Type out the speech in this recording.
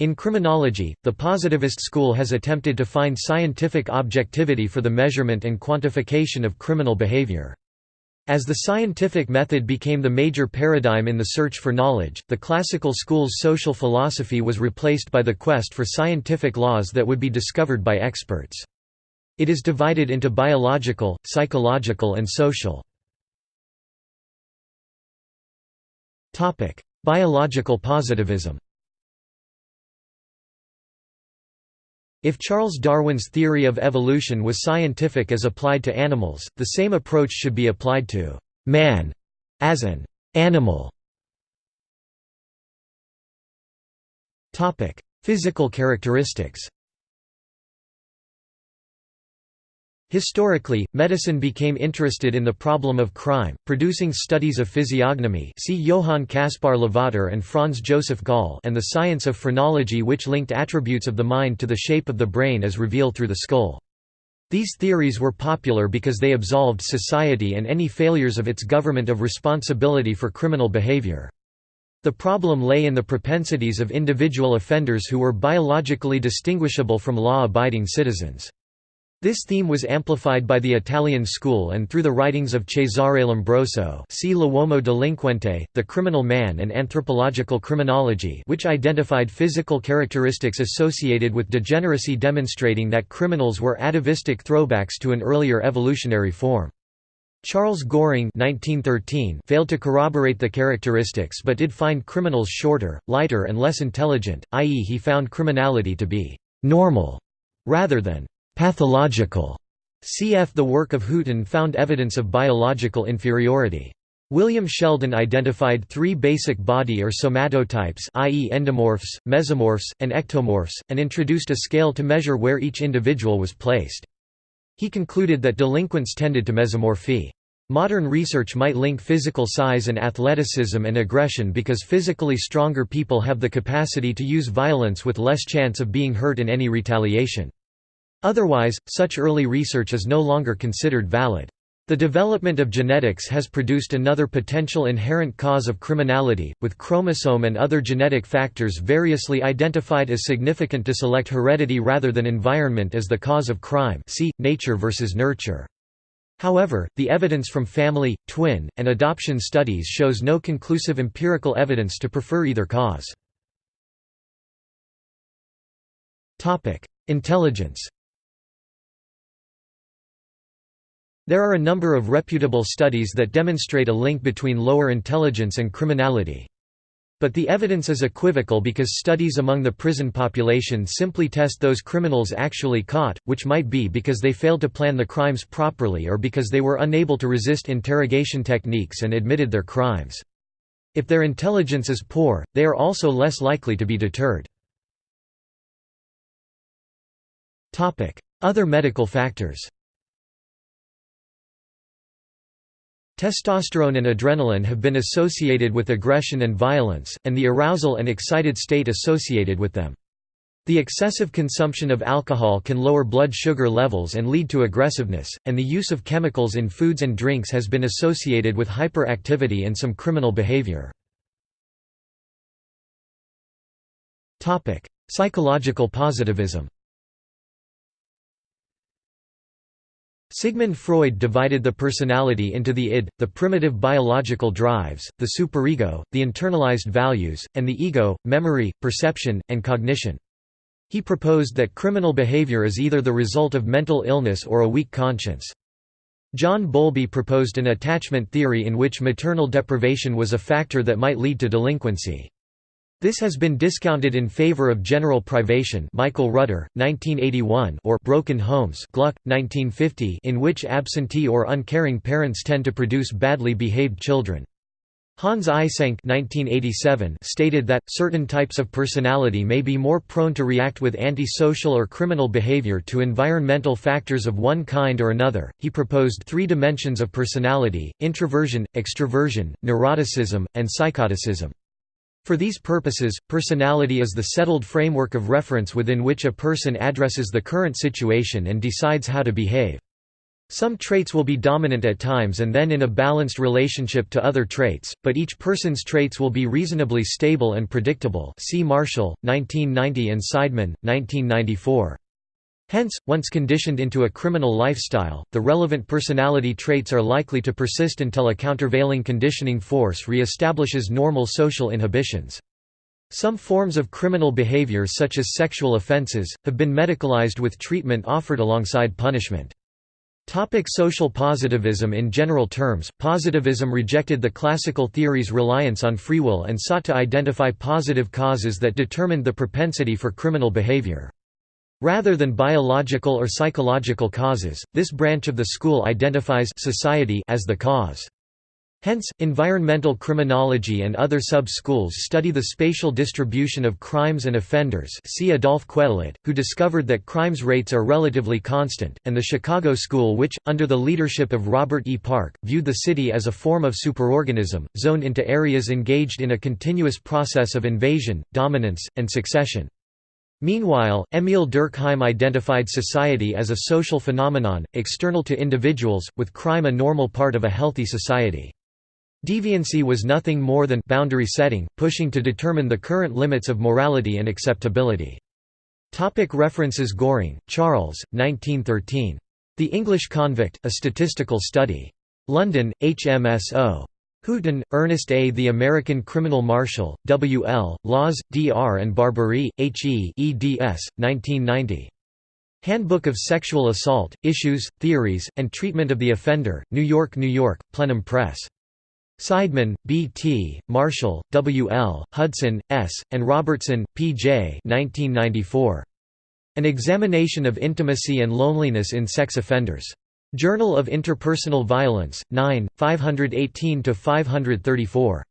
In criminology, the positivist school has attempted to find scientific objectivity for the measurement and quantification of criminal behavior. As the scientific method became the major paradigm in the search for knowledge, the classical school's social philosophy was replaced by the quest for scientific laws that would be discovered by experts. It is divided into biological, psychological and social. Biological positivism If Charles Darwin's theory of evolution was scientific as applied to animals, the same approach should be applied to man as an animal. Physical characteristics Historically, medicine became interested in the problem of crime, producing studies of physiognomy see Johann Caspar Lavater and Franz Joseph Gall and the science of phrenology which linked attributes of the mind to the shape of the brain as revealed through the skull. These theories were popular because they absolved society and any failures of its government of responsibility for criminal behavior. The problem lay in the propensities of individual offenders who were biologically distinguishable from law-abiding citizens. This theme was amplified by the Italian school and through the writings of Cesare Lombroso see L'uomo delinquente, The Criminal Man and Anthropological Criminology which identified physical characteristics associated with degeneracy demonstrating that criminals were atavistic throwbacks to an earlier evolutionary form. Charles Goring 1913 failed to corroborate the characteristics but did find criminals shorter, lighter and less intelligent, i.e. he found criminality to be «normal» rather than Pathological. Cf. The work of Hooton found evidence of biological inferiority. William Sheldon identified three basic body or somatotypes i.e. endomorphs, mesomorphs, and ectomorphs, and introduced a scale to measure where each individual was placed. He concluded that delinquents tended to mesomorphy. Modern research might link physical size and athleticism and aggression because physically stronger people have the capacity to use violence with less chance of being hurt in any retaliation. Otherwise, such early research is no longer considered valid. The development of genetics has produced another potential inherent cause of criminality, with chromosome and other genetic factors variously identified as significant to select heredity rather than environment as the cause of crime see, nature versus nurture. However, the evidence from family, twin, and adoption studies shows no conclusive empirical evidence to prefer either cause. Intelligence There are a number of reputable studies that demonstrate a link between lower intelligence and criminality. But the evidence is equivocal because studies among the prison population simply test those criminals actually caught, which might be because they failed to plan the crimes properly or because they were unable to resist interrogation techniques and admitted their crimes. If their intelligence is poor, they are also less likely to be deterred. Other medical factors Testosterone and adrenaline have been associated with aggression and violence, and the arousal and excited state associated with them. The excessive consumption of alcohol can lower blood sugar levels and lead to aggressiveness, and the use of chemicals in foods and drinks has been associated with hyperactivity and some criminal behavior. Psychological positivism Sigmund Freud divided the personality into the id, the primitive biological drives, the superego, the internalized values, and the ego, memory, perception, and cognition. He proposed that criminal behavior is either the result of mental illness or a weak conscience. John Bowlby proposed an attachment theory in which maternal deprivation was a factor that might lead to delinquency. This has been discounted in favor of general privation Michael Rutter, 1981 or broken homes Glueck, 1950 in which absentee or uncaring parents tend to produce badly behaved children. Hans Eysenck stated that, certain types of personality may be more prone to react with antisocial or criminal behavior to environmental factors of one kind or another. He proposed three dimensions of personality introversion, extroversion, neuroticism, and psychoticism. For these purposes, personality is the settled framework of reference within which a person addresses the current situation and decides how to behave. Some traits will be dominant at times and then in a balanced relationship to other traits, but each person's traits will be reasonably stable and predictable see Marshall, 1990 and Seidman, 1994. Hence, once conditioned into a criminal lifestyle, the relevant personality traits are likely to persist until a countervailing conditioning force re-establishes normal social inhibitions. Some forms of criminal behavior such as sexual offenses, have been medicalized with treatment offered alongside punishment. Topic social positivism In general terms, positivism rejected the classical theory's reliance on free will and sought to identify positive causes that determined the propensity for criminal behavior. Rather than biological or psychological causes, this branch of the school identifies society as the cause. Hence, environmental criminology and other sub-schools study the spatial distribution of crimes and offenders see Adolphe Quetelet, who discovered that crimes rates are relatively constant, and the Chicago School which, under the leadership of Robert E. Park, viewed the city as a form of superorganism, zoned into areas engaged in a continuous process of invasion, dominance, and succession. Meanwhile, Emil Durkheim identified society as a social phenomenon, external to individuals, with crime a normal part of a healthy society. Deviancy was nothing more than boundary setting, pushing to determine the current limits of morality and acceptability. Topic references Goring, Charles, 1913. The English Convict, A Statistical Study. London, HMSO. Hooton, Ernest A. The American Criminal Marshall, W. L., Laws, D. R. and Barbaree, H. E. eds. 1990. Handbook of Sexual Assault, Issues, Theories, and Treatment of the Offender, New York, New York, Plenum Press. Seidman, B. T., Marshall, W. L., Hudson, S., and Robertson, P. J. 1994. An Examination of Intimacy and Loneliness in Sex Offenders. Journal of Interpersonal Violence, 9, 518–534.